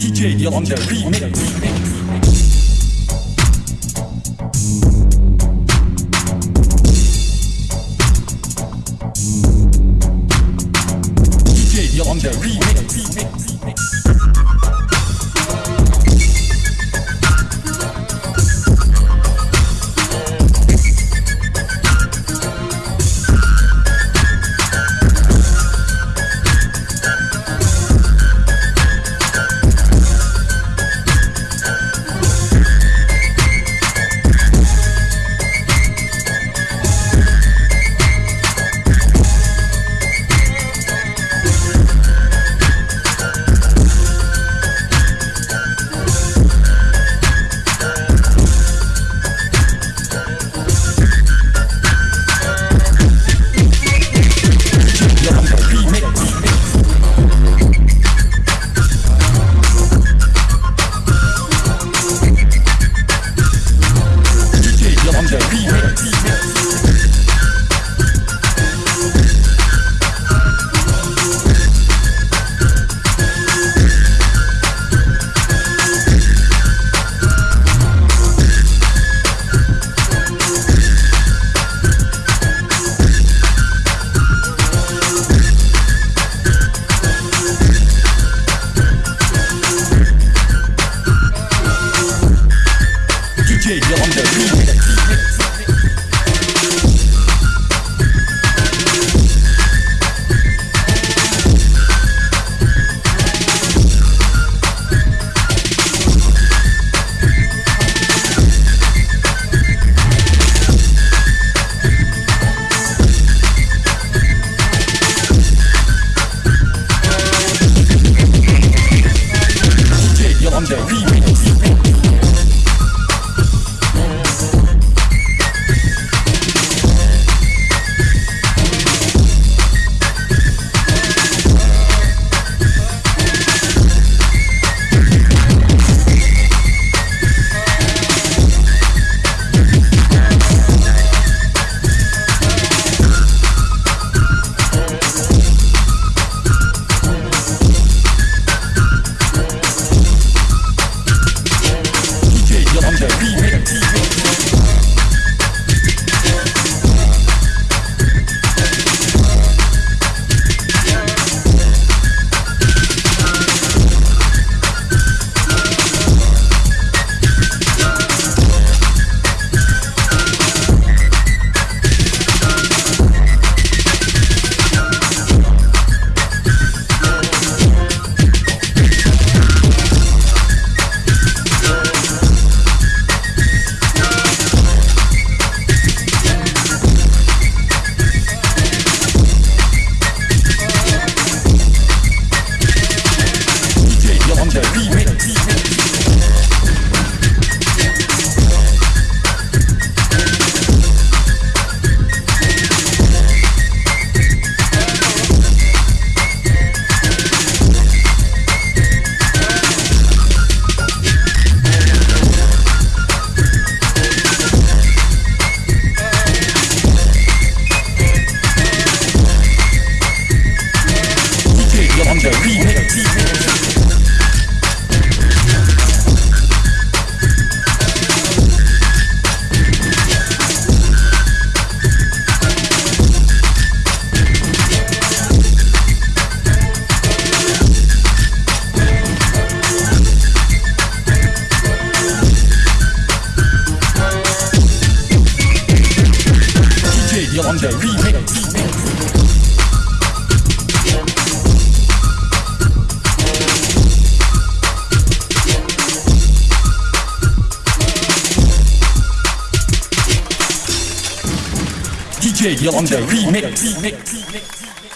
DJ Irlanda remix. TV. that Yolande Remix. DJ Yolande Remix. remix.